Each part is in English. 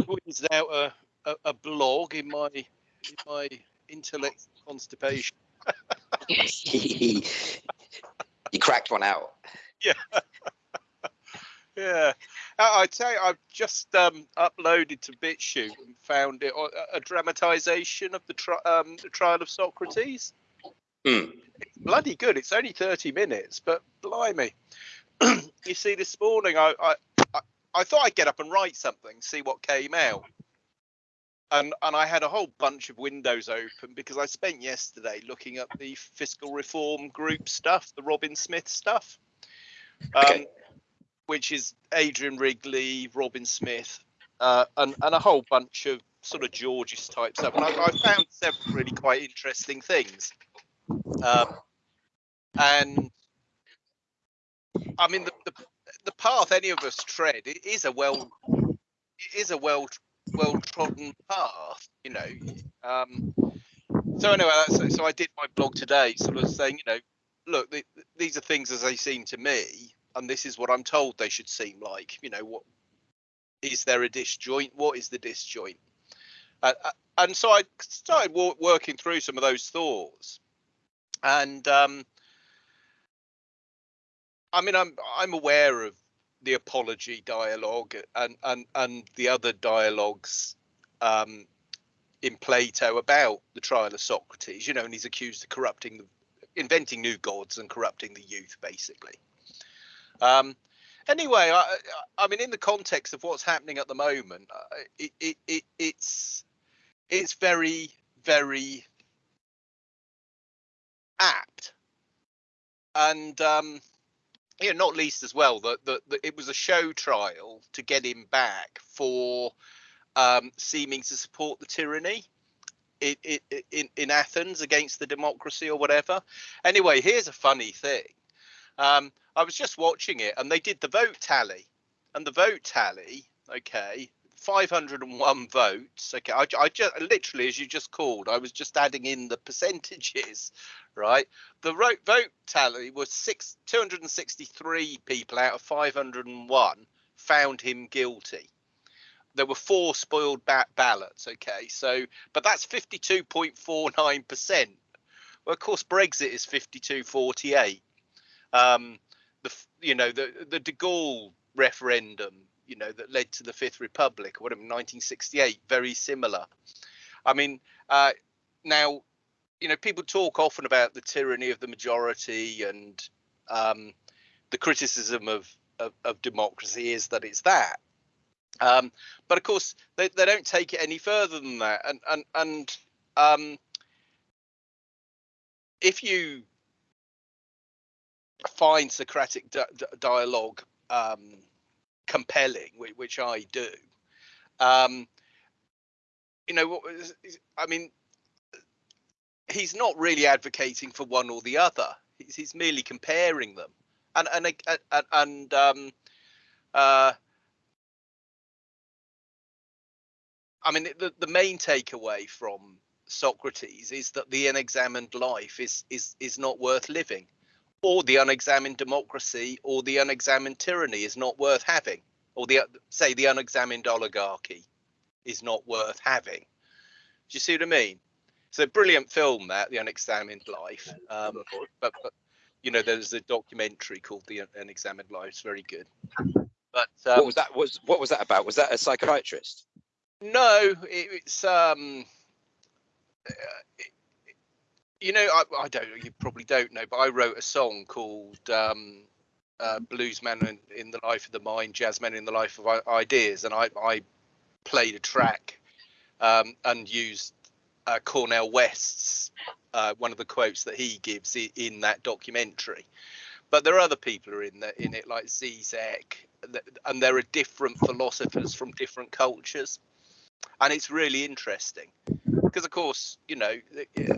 squeezed out a, a, a blog in my in my intellect constipation. you cracked one out. Yeah. yeah. I, tell you, I've just um, uploaded to BitChute and found it a, a dramatization of the, tri- um, the trial of Socrates. Hmm. It's bloody good. It's only 30 minutes, but blimey. you see, this morning I, I, I, thought I'd get up and write something, see what came out. And, and I had a whole bunch of windows open because I spent yesterday looking at the fiscal reform group stuff, the Robin Smith stuff, um, Okay. which is Adrian Wrigley, Robin Smith, uh, and, and a whole bunch of sort of Georges type stuff. And I, I found several really quite interesting things. Um, and I mean, the, the the path any of us tread it is a well it is a well well trodden path, you know. Um, so anyway, that's, so I did my blog today, sort of saying, you know, look, th these are things as they seem to me, and this is what I'm told they should seem like. You know, what is there a disjoint? What is the disjoint? Uh, uh, and so I started wo- working through some of those thoughts, and um, I mean, I'm I'm aware of the apology dialogue and and and the other dialogues um, in Plato about the trial of Socrates. You know, and he's accused of corrupting, the, inventing new gods and corrupting the youth, basically. Um, anyway, I, I mean, in the context of what's happening at the moment, uh, it, it, it it's it's very very apt, and um, yeah, not least as well that, that, it was a show trial to get him back for um, seeming to support the tyranny in, in, in Athens against the democracy or whatever. Anyway, here's a funny thing. Um, I was just watching it and they did the vote tally, and the vote tally, okay, 501 votes. Okay, I, I just literally, as you just called, I was just adding in the percentages, right? The vote, vote tally was six 263 people out of 501 found him guilty. There were four spoiled ba- ballots. Okay, so but that's 52.49 percent. Well, of course, Brexit is 52.48. Um, the you know the the De Gaulle referendum, you know that led to the Fifth Republic, or whatever, 1968, very similar. I mean, uh, now you know, people talk often about the tyranny of the majority and um, the criticism of, of, of democracy is that it's that. Um, but of course, they, they don't take it any further than that. And and and um, if you find Socratic di- dialogue um, compelling, which, I do, um, you know, what was- I mean, he's not really advocating for one or the other. He's, he's merely comparing them, and and and, and um, uh, I mean the the main takeaway from Socrates is that the unexamined life is is is not worth living, or the unexamined democracy or the unexamined tyranny is not worth having, or the say the unexamined oligarchy is not worth having. Do you see what I mean? It's a brilliant film that the unexamined life um, but, but you know there's a documentary called the unexamined life it's very good but um, what was that? Was what was that about? Was that a psychiatrist? no it, it's um uh, it, you know I, I don't you probably don't know but i wrote a song called um uh, blues man in, in the life of the mind jazz man in the life of ideas and i i played a track um and used uh, Cornel West's uh, one of the quotes that he gives in, in that documentary. But there are other people who are in there in it, like Zizek, and there are different philosophers from different cultures, and it's really interesting because, of course, you know, uh,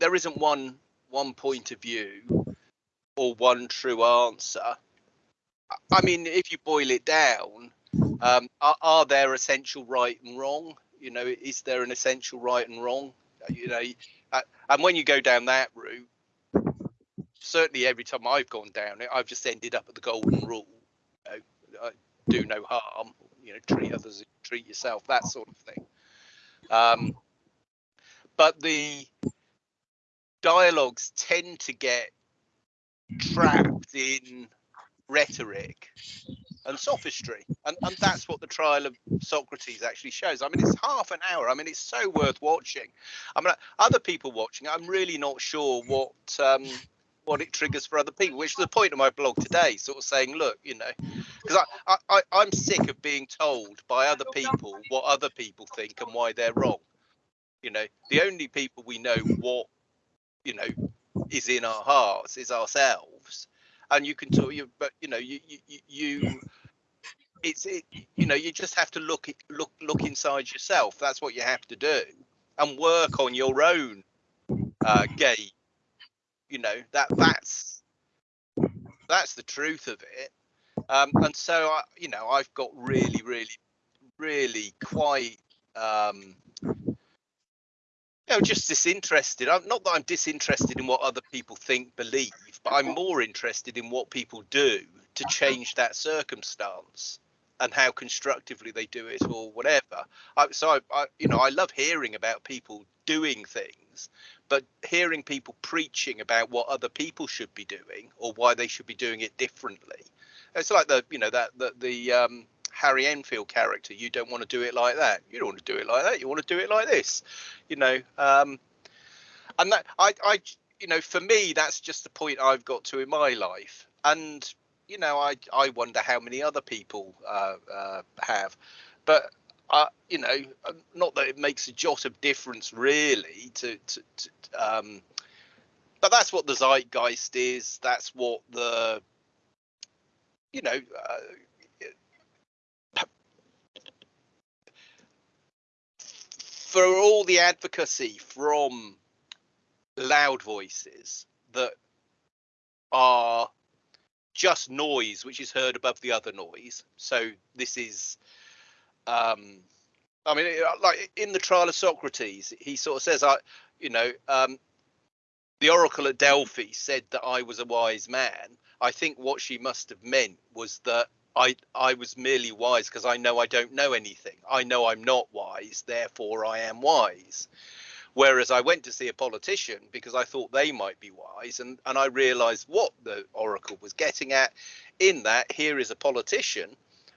there isn't one one point of view or one true answer. I- mean, if you boil it down, um, are, are there essential right and wrong? You know, is there an essential right and wrong? You know, uh, and when you go down that route, certainly every time I've gone down it, I've just ended up at the golden rule. You know, do no harm. You know, treat others treat yourself, that sort of thing. Um, but the dialogues tend to get trapped in rhetoric and sophistry and, and that's what the trial of socrates actually shows. I mean it's half an hour. I mean it's so worth watching. I mean other people watching i'm really not sure what um what it triggers for other people which is the point of my blog today sort of saying look you know because I, I i'm sick of being told by other people what other people think and why they're wrong. You know the only people we know what you know is in our hearts is ourselves. And you can talk you but you know you you, you it's it, you know you just have to look look look inside yourself. That's what you have to do. And work on your own uh gate you know that that's that's the truth of it. Um and so i you know i've got really really really quite um you know, just disinterested. I'm not that I'm disinterested in what other people think, believe, but I'm more interested in what people do to change that circumstance and how constructively they do it or whatever. I, so I, I, you know, I love hearing about people doing things, but hearing people preaching about what other people should be doing or why they should be doing it differently. It's like the, you know, that the the um, Harry Enfield character. You don't want to do it like that. You don't want to do it like that. You want to do it like this. You know, um, and that I, I, you know, for me, that's just the point I've got to in my life. And you know, I, I wonder how many other people uh, uh, have, but. Uh, you know, not that it makes a jot of difference really to, to, to um, but that's what the zeitgeist is. That's what the, you know, uh, for all the advocacy from loud voices that are just noise which is heard above the other noise. So this is um i mean like in the trial of socrates he sort of says i you know um the oracle at delphi said that i was a wise man. I think what she must have meant was that I I was merely wise because I know I don't know anything. I know I'm not wise, therefore I am wise. Whereas I went to see a politician because I thought they might be wise, and and I realised what the oracle was getting at, in that here is a politician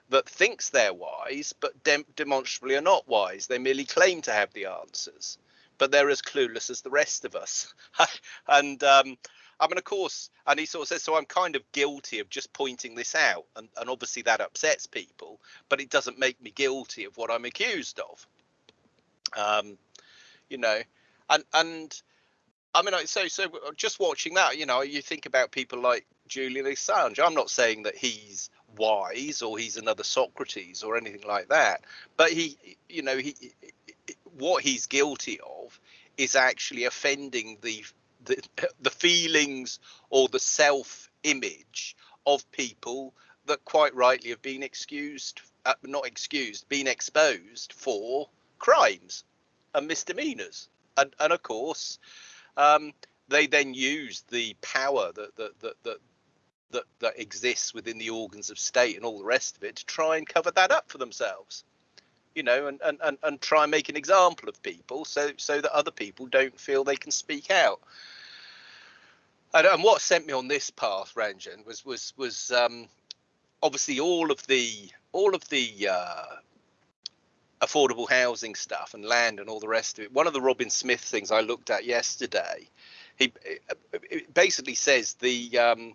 that thinks they're wise, but dem- demonstrably are not wise. They merely claim to have the answers, but they're as clueless as the rest of us. and um, I mean, of course, and he sort of says, so I'm kind of guilty of just pointing this out, and, and obviously that upsets people, but it doesn't make me guilty of what I'm accused of. Um, you know, and and I mean, so so just watching that, you know, you think about people like Julian Assange. I'm not saying that he's wise or he's another Socrates or anything like that, but he, you know, he what he's guilty of is actually offending the the, the feelings or the self image of people that quite rightly have been excused, uh, not excused, been exposed for crimes and misdemeanors. And, and of course, um, they then use the power that, that, that, that, that, that exists within the organs of state and all the rest of it to try and cover that up for themselves you know, and, and, and, and try and make an example of people so so that other people don't feel they can speak out. And, and what sent me on this path, Ranjan, was was was um, obviously all of the all of the uh, affordable housing stuff and land and all the rest of it. One of the Robin Smith things I looked at yesterday, he basically says the um,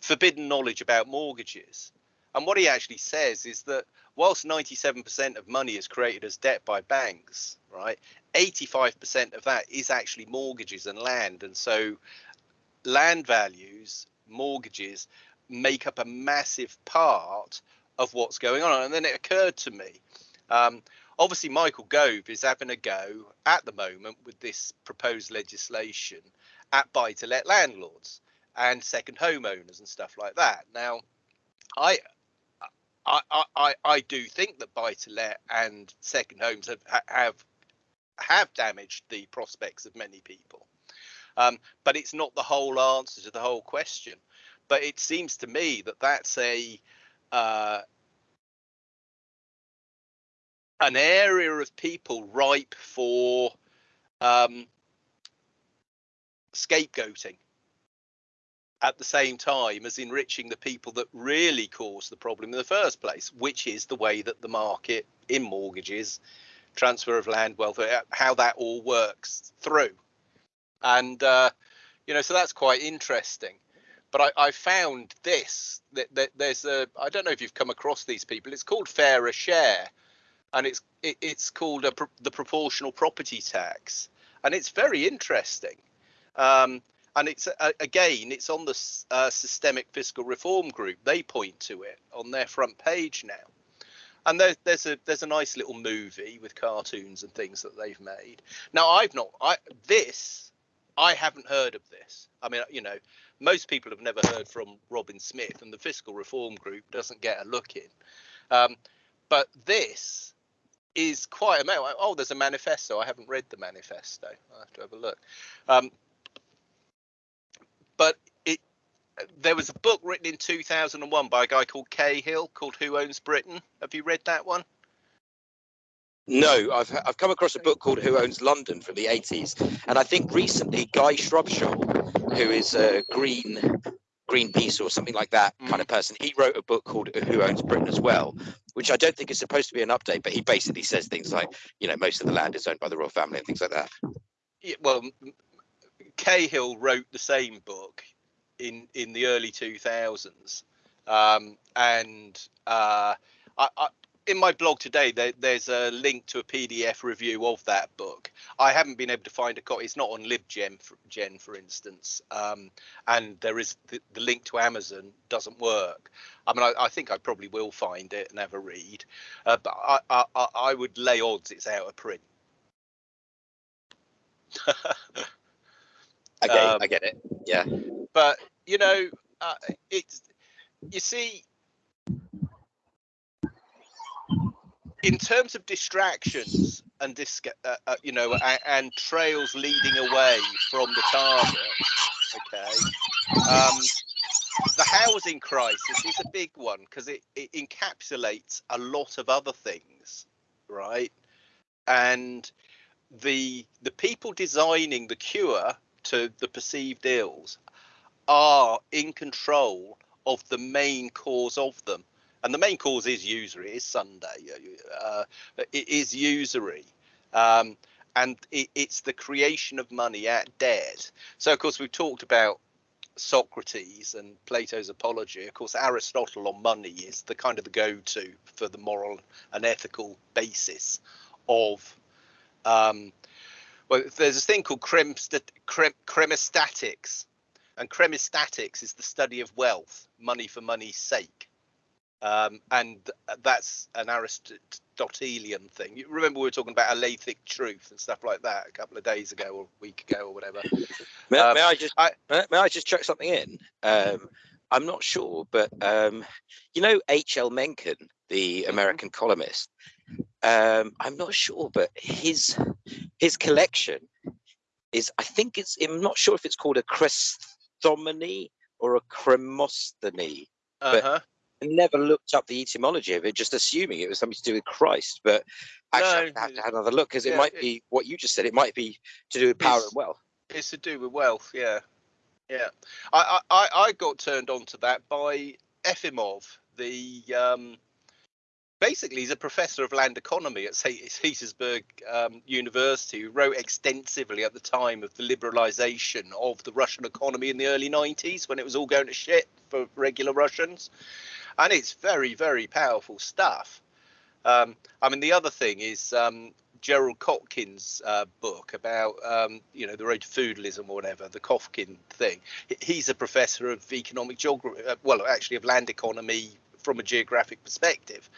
forbidden knowledge about mortgages. And what he actually says is that whilst 97% of money is created as debt by banks, right, 85% of that is actually mortgages and land. And so land values, mortgages make up a massive part of what's going on. And then it occurred to me, um, obviously Michael Gove is having a go at the moment with this proposed legislation at buy-to-let landlords and second homeowners and stuff like that. Now, I I, I, I do think that buy-to-let and second homes have have have damaged the prospects of many people. Um, but it's not the whole answer to the whole question. But it seems to me that that's a uh, an area of people ripe for um, scapegoating at the same time as enriching the people that really caused the problem in the first place, which is the way that the market in mortgages, transfer of land, welfare, how that all works through. And, uh, you know, so that's quite interesting. But I, I found this that, that, there's a I don't know if you've come across these people. It's called Fairer Share, and it's it, it's called a, the proportional property tax, and it's very interesting. Um, and it's uh, again it's on the uh, systemic fiscal reform group they point to it on their front page now and there's there's a there's a nice little movie with cartoons and things that they've made now i've not i this i haven't heard of this i mean you know most people have never heard from robin smith and the fiscal reform group doesn't get a look in um, but this is quite amazing. Oh, there's a manifesto. I haven't read the manifesto. I have to have a look. Um, but it there was a book written in 2001 by a guy called Cahill called Who Owns Britain. Have you read that one? No, I've I've come across a book called Who Owns London from the 80s, and I think recently Guy Shrubsole, who is a Green Greenpeace or something like that mm. kind of person, he wrote a book called Who Owns Britain as well, which I don't think is supposed to be an update, but he basically says things like, you know, most of the land is owned by the royal family and things like that. Yeah, well, Cahill wrote the same book in in the early 2000s, um, and uh, I, I, in my blog today there, there's a link to a PDF review of that book. I haven't been able to find a copy. It's not on LibGen, for, Gen, for instance, um, and there is the, the, link to Amazon doesn't work. I mean, I, I, think I probably will find it and have a read, uh, but I, I would lay odds it's out of print. Okay, um, I get it. Yeah. But you know, uh, it's you see, in terms of distractions and this, uh, uh, you know, and, and, trails leading away from the target. Okay. Um, the housing crisis is a big one because it, it encapsulates a lot of other things, right? And the the people designing the cure to the perceived ills are in control of the main cause of them. And the main cause is usury, it is Sunday, uh, it is usury. Um, and it, it's the creation of money at debt. So, of course, we've talked about Socrates and Plato's Apology. Of course, Aristotle on money is the kind of the go-to for the moral and ethical basis of um, well, there's a thing called chrematistics, and chrematistics is the study of wealth, money for money's sake. Um, and that's an Aristotelian thing. You remember we were talking about alethic truth and stuff like that a couple of days ago or a week ago or whatever. May, um, may I just I, may I just check something in? Um, I'm not sure, but um, you know H.L. Mencken, the mm-hmm. American columnist. Um, I'm not sure, but his his collection is I think it's I'm not sure if it's called a Christomony or a Cremostheny. Uh-huh. I never looked up the etymology of it, just assuming it was something to do with Christ. But actually, no, I have to have another look because yeah, it might be what you just said. It might be to do with power and wealth. It's to do with wealth, yeah, yeah. I I, I got turned on to that by Efimov, the um, basically he's a professor of land economy at St. Petersburg um, University who wrote extensively at the time of the liberalization of the Russian economy in the early 90s when it was all going to shit for regular Russians. And it's very, very powerful stuff. Um, I mean, the other thing is um, Gerald Kotkin's uh, book about, um, you know, the road to feudalism or whatever, the Kotkin thing. He's a professor of economic geography, uh, well, actually of land economy from a geographic perspective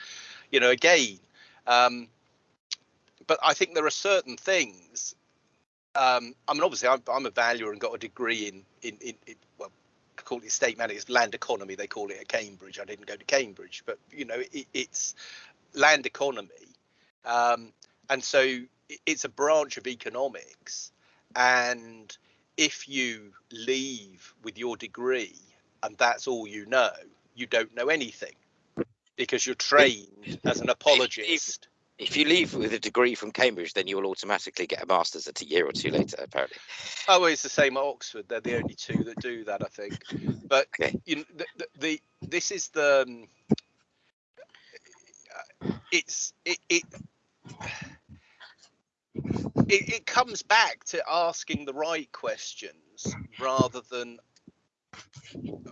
you know, again, um, but I think there are certain things. Um, I mean, obviously, I'm, I'm, a valuer and got a degree in in, in, in well, call it state management, land economy. They call it at Cambridge. I didn't go to Cambridge, but you know, it, it's land economy, um, and so it's a branch of economics. And if you leave with your degree and that's all you know, you don't know anything because you're trained as an apologist. If you leave with a degree from Cambridge, then you will automatically get a master's at a year or two later, apparently. Oh, it's the same at Oxford. They're the only two that do that, I think. But okay. you know, the, the, the, this is the um, it's it, it it, it comes back to asking the right questions rather than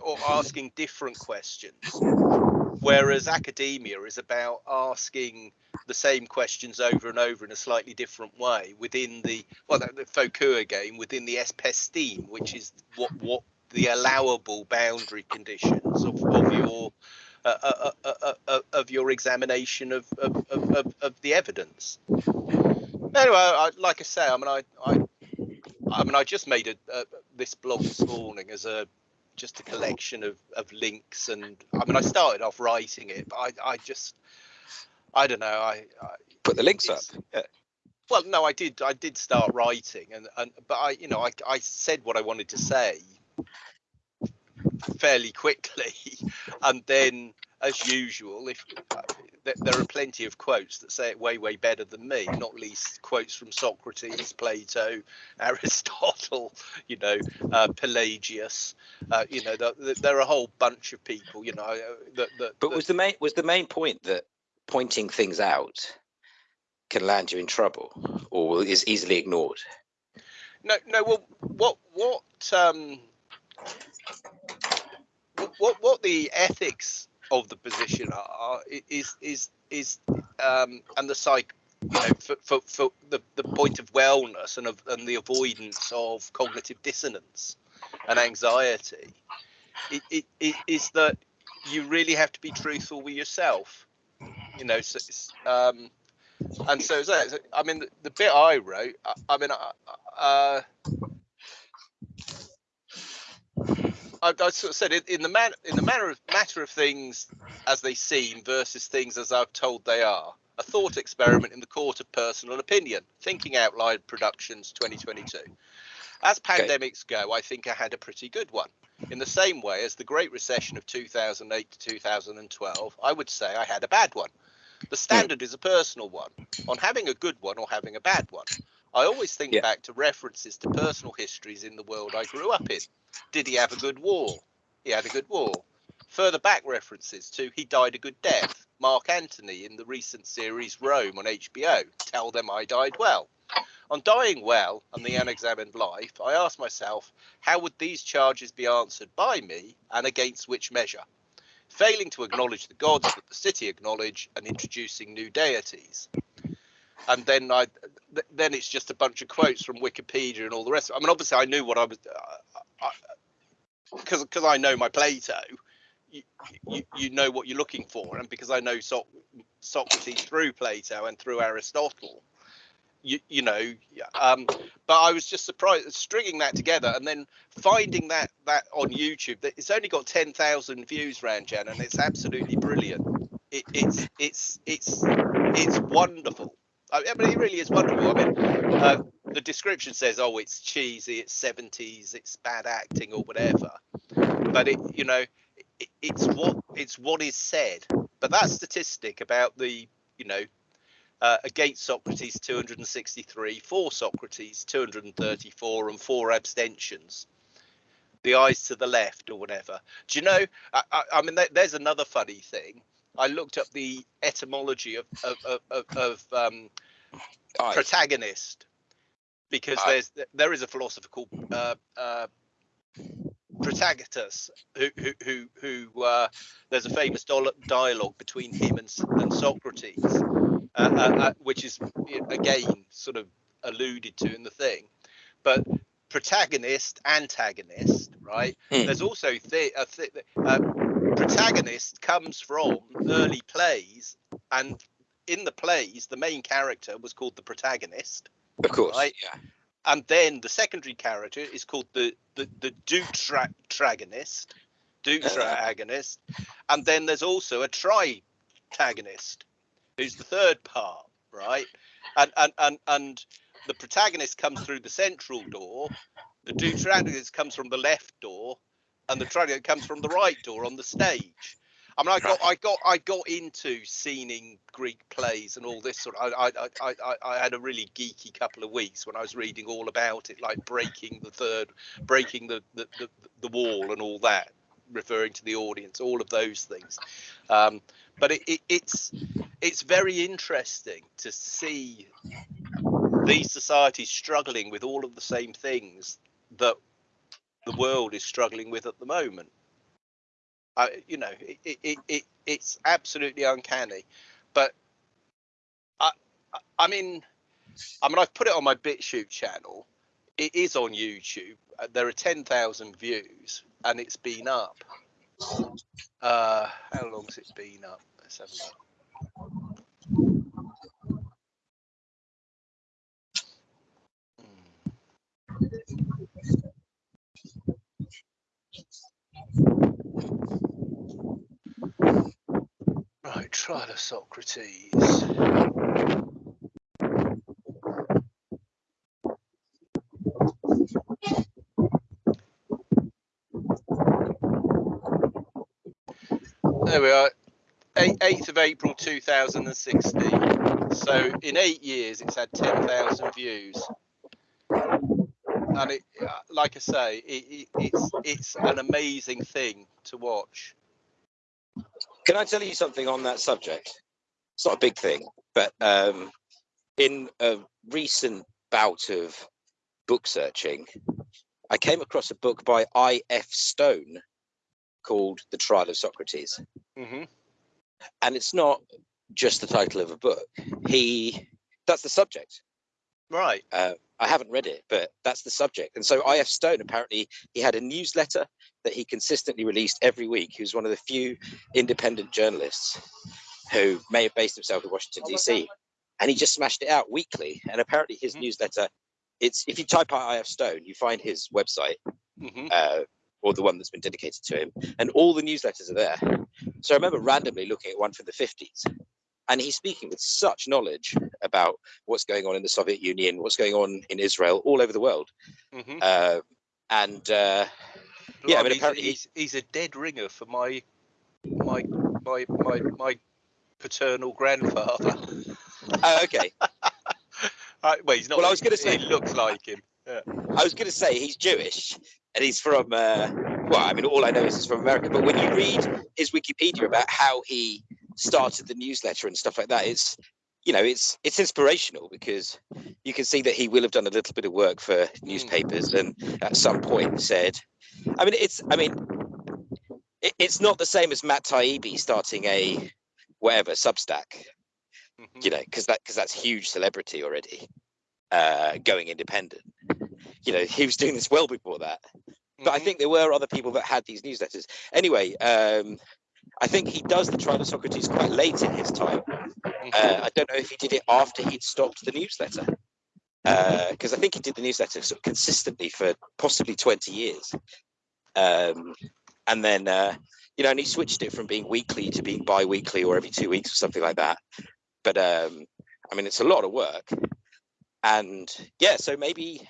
or asking different questions whereas academia is about asking the same questions over and over in a slightly different way within the well the Foucault game within the episteme which is what what the allowable boundary conditions of, of your uh, uh, uh, uh, uh of your examination of, of, of, of the evidence. Anyway, I, like I say, I mean, I, I, I mean, I just made a, this blog this morning as a just a collection of, of links, and I mean, I started off writing it, but I, I just, I don't know, I, I put the links up. Yeah. Well, no, I did, I did start writing, and and but I, you know, I, I said what I wanted to say fairly quickly, and then as usual, if there are plenty of quotes that say it way, way better than me, not least quotes from Socrates, Plato, Aristotle, you know, uh, Pelagius, uh, you know, the, the, there are a whole bunch of people, you know. Uh, that, that, but was the main was the main point that pointing things out can land you in trouble, or is easily ignored? No, no. Well, what what um, what what the ethics of the position are is is is um, and the psych you know for, for, for the, the point of wellness and of and the avoidance of cognitive dissonance and anxiety it, it, it is that you really have to be truthful with yourself you know so, um, and so, so i mean the, the, bit i wrote i, I mean uh, I, I sort of said it in the man in the manner of matter of things as they seem versus things as I've told they are. A thought experiment in the court of personal opinion. Thinking Out Loud Productions 2022. As pandemics go, I think I had a pretty good one. In the same way as the Great Recession of 2008 to 2012, I would say I had a bad one. The standard is a personal one on having a good one or having a bad one. I always think yeah. back to references to personal histories in the world I grew up in. Did he have a good war? He had a good war. Further back references to he died a good death. Mark Antony in the recent series Rome on HBO. Tell them I died well. On dying well and the unexamined life, I asked myself, how would these charges be answered by me and against which measure? Failing to acknowledge the gods that the city acknowledge and introducing new deities. And then I, then it's just a bunch of quotes from Wikipedia and all the rest. I mean, obviously, I knew what I was. Uh, Because because I know my Plato, you, you, you know what you're looking for, and because I know so- Socrates through Plato and through Aristotle, you you know, um, but I was just surprised stringing that together and then finding that that on YouTube that it's only got ten thousand views, Ranjan, and it's absolutely brilliant. It, it's it's it's it's wonderful. I mean, it really is wonderful. I mean, uh, the description says, "Oh, it's cheesy, it's 70s, it's bad acting, or whatever," but it, you know, it, it's what it's what is said. But that statistic about the, you know, uh, against Socrates 263, for Socrates 234, and four abstentions. The eyes to the left, or whatever. Do you know? I, I, I mean, there's another funny thing. I looked up the etymology of of of, of, of um, protagonist because there's there is a philosopher called uh, uh, Protagoras who who who, who uh, there's a famous dialogue between him and, and Socrates, uh, uh, uh, which is again sort of alluded to in the thing, but protagonist antagonist right? Mm. there's also th- th- protagonist comes from early plays and in the plays the main character was called the protagonist of course. Right? Yeah. And then the secondary character is called the the the deuteragonist, deuteragonist, uh-huh. and then there's also a tritagonist, who's the third part, right? And and and and the protagonist comes through the central door, the deuteragonist comes from the left door, and the trigonist comes from the right door on the stage. I mean, I got, I got, I got into seeing Greek plays and all this sort. Of, I, I, I, I, I had a really geeky couple of weeks when I was reading all about it, like breaking the third, breaking the the, the, the wall and all that, referring to the audience, all of those things. Um, but it, it, it's it's very interesting to see these societies struggling with all of the same things that the world is struggling with at the moment. I, you know, it, it, it, it's absolutely uncanny. But I, I mean, I mean, I've put it on my BitChute channel. It is on YouTube. Uh, there are 10,000 views and it's been up. Uh, how long's it been up? Let's have a look. Right, trial of Socrates. There we are, 8th of April 2016. So in eight years, it's had 10,000 views and it, uh, like I say, it, it, it's it's an amazing thing to watch. Can I tell you something on that subject? It's not a big thing, but um, in a recent bout of book searching, I came across a book by I. F. Stone called "The Trial of Socrates," mm-hmm. and it's not just the title of a book. He that's the subject. Right. Uh, I haven't read it, but that's the subject. And so I.F. Stone apparently he had a newsletter that he consistently released every week. He was one of the few independent journalists who may have based himself in Washington D.C. And he just smashed it out weekly. And apparently his mm-hmm. newsletter, it's if you type out I.F. Stone, you find his website. Mm-hmm. Uh, or the one that's been dedicated to him, and all the newsletters are there. So I remember randomly looking at one from the 50s, and he's speaking with such knowledge about what's going on in the Soviet Union, what's going on in Israel, all over the world. Mm-hmm. Uh, and uh, yeah, I mean, apparently he's, he's a dead ringer for my my my my my paternal grandfather. Oh, okay. uh, well, he's not. Well, I was going to say he looks like him. Yeah. I was going to say he's Jewish and he's from. Uh, well, I mean, all I know is he's from America. But when you read his Wikipedia about how he started the newsletter and stuff like that, it's you know it's it's inspirational because you can see that he will have done a little bit of work for newspapers and at some point said i mean it's i mean it, it's not the same as matt taibbi starting a whatever substack mm-hmm. you know because that because that's huge celebrity already uh going independent you know he was doing this well before that but I mm-hmm. think there were other people that had these newsletters. Anyway, um, I think he does the trial of Socrates quite late in his time. Mm-hmm. Uh, I don't know if he did it after he'd stopped the newsletter, because uh, I think he did the newsletter sort of consistently for possibly 20 years. Um, and then, uh, you know, and he switched it from being weekly to being bi weekly or every two weeks or something like that. But um, I mean, it's a lot of work. And yeah, so maybe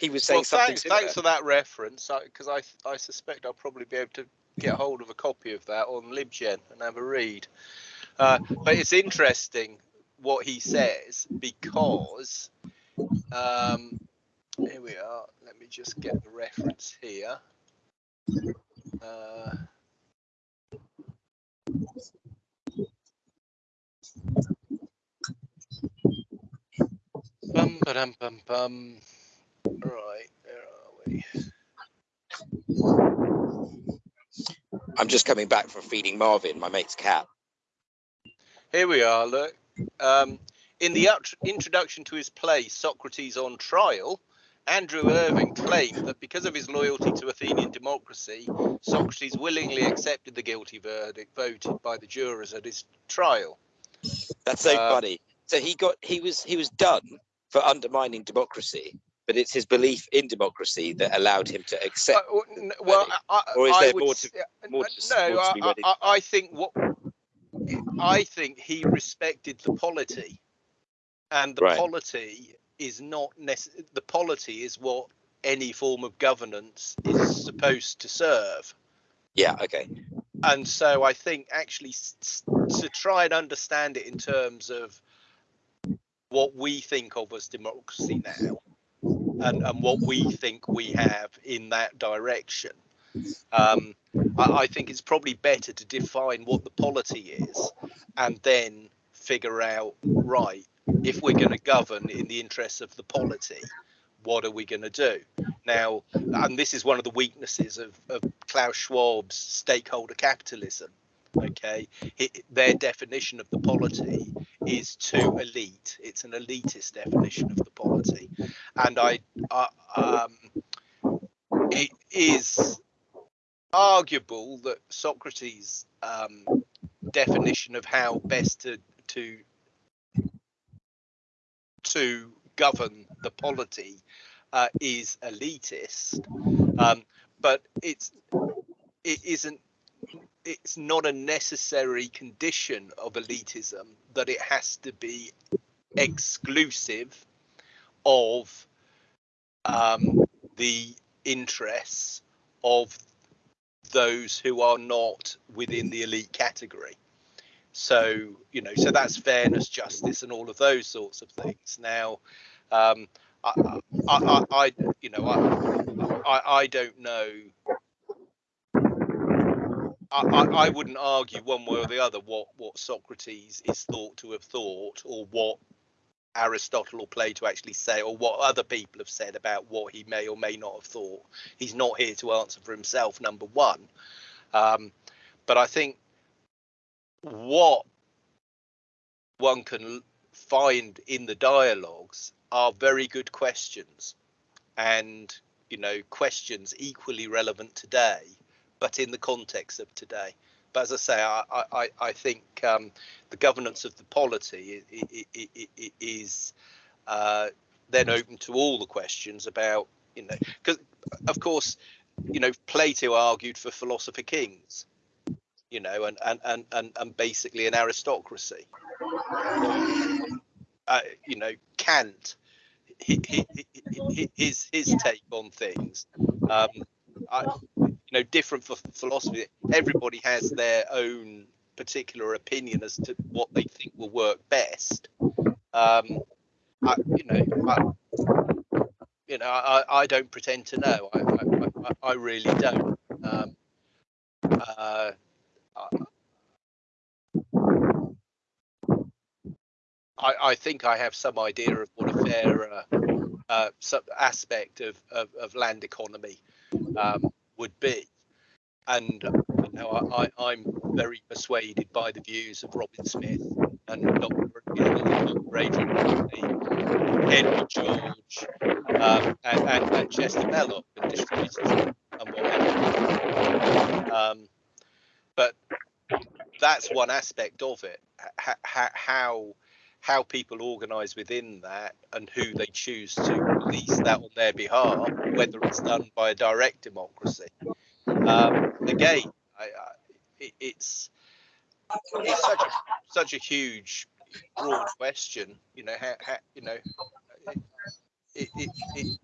he was saying well, something. Thanks, thanks for that reference, because I, I, I suspect I'll probably be able to get hold of a copy of that on LibGen and have a read. Uh, but it's interesting what he says because um, here we are. Let me just get the reference here. Uh, bum ba dum bum bum. Right, where are we? I'm just coming back from feeding Marvin, my mate's cat. Here we are. Look, um, in the introduction to his play Socrates on Trial, Andrew Irvine claimed that because of his loyalty to Athenian democracy, Socrates willingly accepted the guilty verdict voted by the jurors at his trial. That's so uh, funny. So he got he was he was done for undermining democracy, but it's his belief in democracy that allowed him to accept. Uh, well, I, or is I there more to, more to, no? More to I, I, think what I think he respected the polity, and the right. polity is not the polity is what any form of governance is supposed to serve. Yeah. Okay. and so I think actually to try and understand it in terms of what we think of as democracy now and, and what we think we have in that direction. Um, I, I, think it's probably better to define what the polity is and then figure out, right, if we're going to govern in the interests of the polity, what are we going to do? Now, and this is one of the weaknesses of, of Klaus Schwab's stakeholder capitalism. Okay, their definition of the polity is too elite. It's an elitist definition of the polity, and I, um, it is arguable that Socrates' um, definition of how best to to to govern the polity uh, is elitist, um, but it's it isn't it's not a necessary condition of elitism that it has to be exclusive of um, the interests of those who are not within the elite category. So, you know, so that's fairness, justice, and all of those sorts of things. Now, um, I, I, I, you know, I, I, I don't know. I, I wouldn't argue one way or the other what, what Socrates is thought to have thought or what Aristotle or Plato actually say or what other people have said about what he may or may not have thought. He's not here to answer for himself, number one. Um, but I think what one can find in the dialogues are very good questions and you know questions equally relevant today but in the context of today but as i say i i, I think um, the governance of the polity is uh, then open to all the questions about you know because of course you know plato argued for philosopher kings you know and and and and, and basically an aristocracy uh, you know kant his his take on things. Um, I, know, different philosophy. Everybody has their own particular opinion as to what they think will work best. Um, I, you know, I, you know, I, I don't pretend to know. I, I, I really don't. Um, uh, I, I think I have some idea of what a fair uh, uh, aspect of, of, of, land economy um, would be. And you know, I, I'm very persuaded by the views of Robin Smith and Dr. Adrian Henry George, um, and, and, and, Chester Belloc and distributists and whatever. Um, but that's one aspect of it. H- how how people organise within that and who they choose to release that on their behalf, whether it's done by a direct democracy. Um, again, I, I, it, it's it's such a, such a huge, broad question. You know, how, how you know, it, it,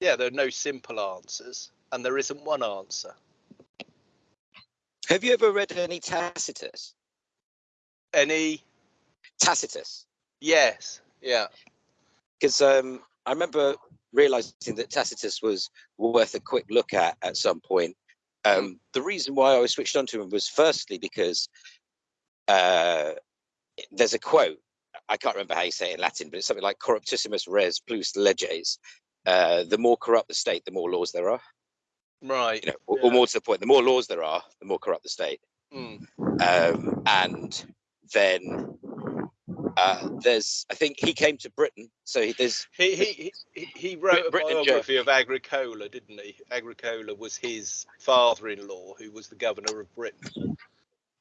yeah, there are no simple answers, and there isn't one answer. Have you ever read any Tacitus? Any Tacitus? Yes. Yeah. Because um, I remember realizing that Tacitus was worth a quick look at at some point. Um, mm. the reason why I was switched on to him was firstly because uh, there's a quote. I can't remember how you say it in Latin, but it's something like "corruptissimus res plus leges." Uh, the more corrupt the state, the more laws there are. Right. You know, or, yeah. or, more to the point, the more laws there are, the more corrupt the state. Mm. Um, and then uh, there's I think he came to Britain, so he, there's he he he, he wrote Britain a biography of Agricola, didn't he? Agricola was his father-in-law, who was the governor of Britain.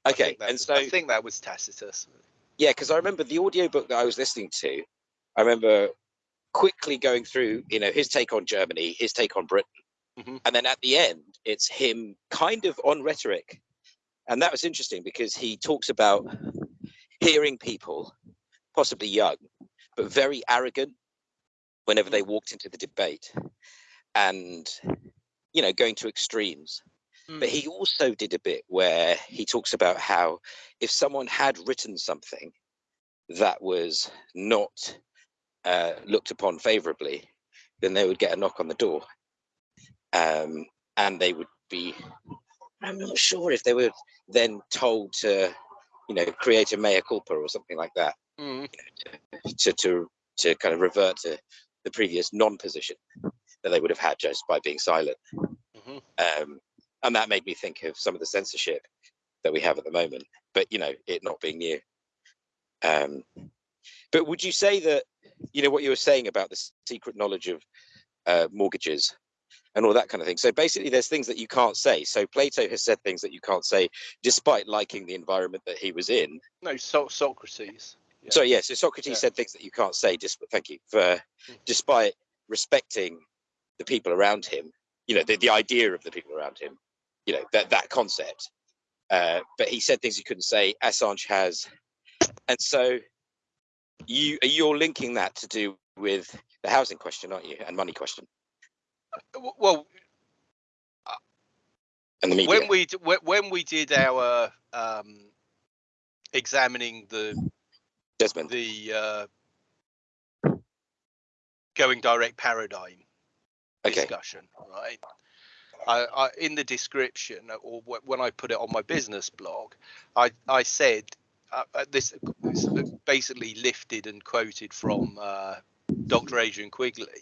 Okay, and was, so I think that was Tacitus. Yeah, because I remember the audiobook that I was listening to. I remember quickly going through, you know, his take on Germany, his take on Britain, mm-hmm. and then at the end, it's him kind of on rhetoric, and that was interesting because he talks about hearing people, possibly young, but very arrogant whenever they walked into the debate and, you know, going to extremes. Mm. But he also did a bit where he talks about how if someone had written something that was not uh, looked upon favorably, then they would get a knock on the door. Um, and they would be, I'm not sure if they were then told to, you know, create a mea culpa or something like that. Mm. To, to, to kind of revert to the previous non-position that they would have had just by being silent. Mm-hmm. Um, and that made me think of some of the censorship that we have at the moment, but you know, it not being new. Um, but would you say that, you know, what you were saying about the secret knowledge of uh, mortgages and all that kind of thing. So basically, there's things that you can't say. So Plato has said things that you can't say, despite liking the environment that he was in. No, so- Socrates. Yeah. So yeah, so Socrates yeah. said things that you can't say. Just thank you for, mm. despite respecting the people around him. You know, the, the idea of the people around him. You know that that concept. Uh, but he said things he couldn't say. Assange has, and so you you're linking that to do with the housing question, aren't you, and money question? Well, and the media. when we when we did our um, examining the Desmond the uh, going direct paradigm okay. discussion, right? I, I, in the description or when I put it on my business blog, I, I said uh, uh this, this, basically lifted and quoted from uh, Dr. Adrian Quigley.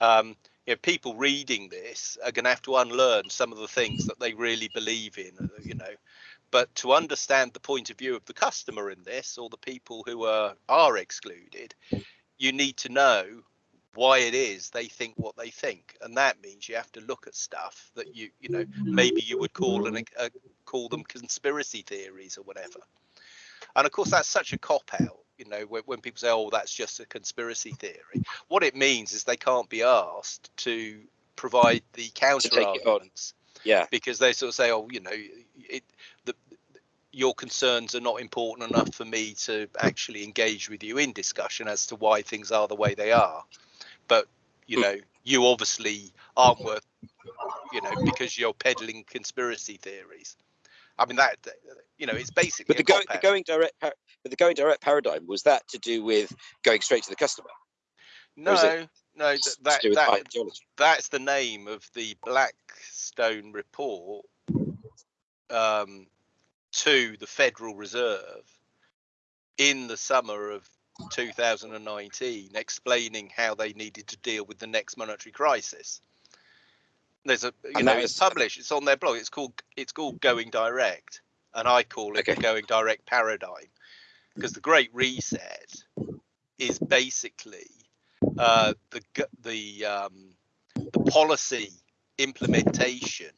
Um, you know, people reading this are going to have to unlearn some of the things that they really believe in, uh, you know. But to understand the point of view of the customer in this, or the people who are are excluded, you need to know why it is they think what they think, and that means you have to look at stuff that you you know maybe you would call an uh, call them conspiracy theories or whatever. And of course, that's such a cop out. You know, when, when people say, "Oh, that's just a conspiracy theory," what it means is they can't be asked to provide the counter arguments. Yeah. Because they sort of say, "Oh, you know, it, the, your concerns are not important enough for me to actually engage with you in discussion as to why things are the way they are." But you hmm. know, you obviously aren't worth, you know, because you're peddling conspiracy theories. I mean that you know it's basically. But the, go, the going direct, but the going direct paradigm was that to do with going straight to the customer. No, no, that, that, that that's the name of the Blackstone report um, to the Federal Reserve in the summer of 2019, explaining how they needed to deal with the next monetary crisis. There's a you and know it's published. It's on their blog. It's called it's called Going Direct, and I call it okay. the Going Direct paradigm because the Great Reset is basically uh, the the um, the policy implementation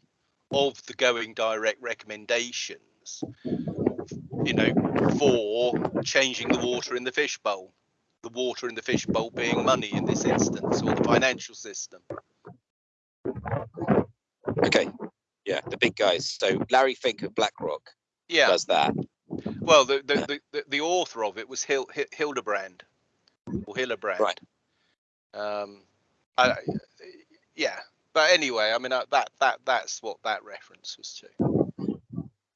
of the Going Direct recommendations. You know, for changing the water in the fishbowl, the water in the fishbowl being money in this instance, or the financial system. Okay. Yeah, the big guys. So Larry Fink of BlackRock yeah. does that. Well, the the, the, the author of it was Hil, Hildebrand or Hillebrand. Right. Um, I, yeah, but anyway, I mean uh, that that that's what that reference was to.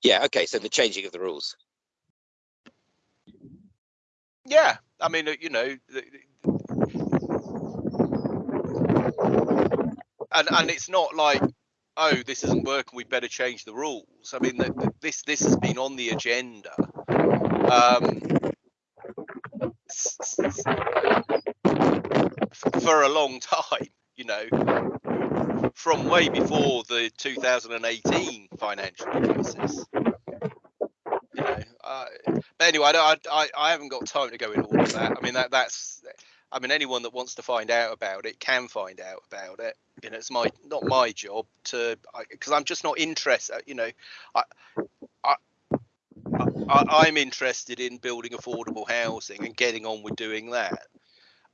Yeah. Okay. So the changing of the rules. Yeah, I mean, uh, you know, and and it's not like oh this isn't working we better change the rules. I mean the, the, this this has been on the agenda. Um, for a long time you know from way before the 2018 financial crisis. You know uh, but anyway I, I i haven't got time to go into all of that. I mean that that's I mean, anyone that wants to find out about it can find out about it. You know, it's my not my job to because I'm just not interested. You know, I, I, I I'm interested in building affordable housing and getting on with doing that.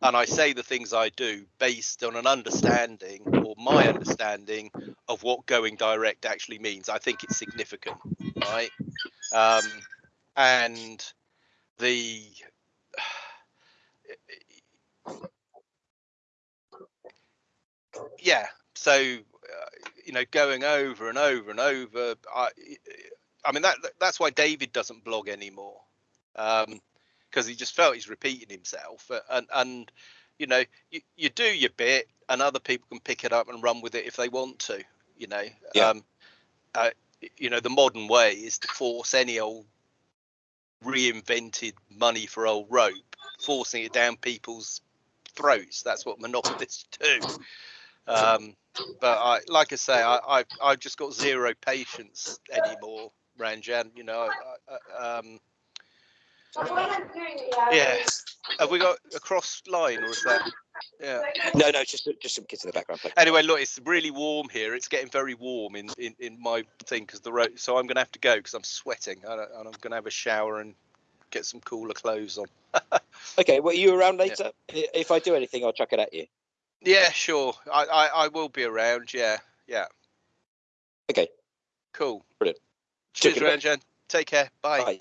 And I say the things I do based on an understanding or my understanding of what going direct actually means. I think it's significant, right? Um, and the yeah so uh, you know, going over and over and over. I, I mean that that's why David doesn't blog anymore, because um, he just felt he's repeating himself. And and you know, you, you do your bit, and other people can pick it up and run with it if they want to. You know, yeah. um, uh, you know, the modern way is to force any old reinvented money for old rope, forcing it down people's throats. That's what monopolists do. Um, but I, like I say, I, I, I've just got zero patience anymore, Ranjan. You know, I, I, um, yeah. Have we got a cross line, or is that? Yeah. No, no, just just some kids in the background. Anyway, look, it's really warm here. It's getting very warm in in, in my thing because the road. So I'm going to have to go because I'm sweating, and I'm going to have a shower and get some cooler clothes on. okay, well, are you around later? Yeah. If I do anything, I'll chuck it at you. Yeah, sure. I, I, I will be around. Yeah, yeah. Okay. Cool. Brilliant. Cheers, Ranjan. Take care. Bye. Bye.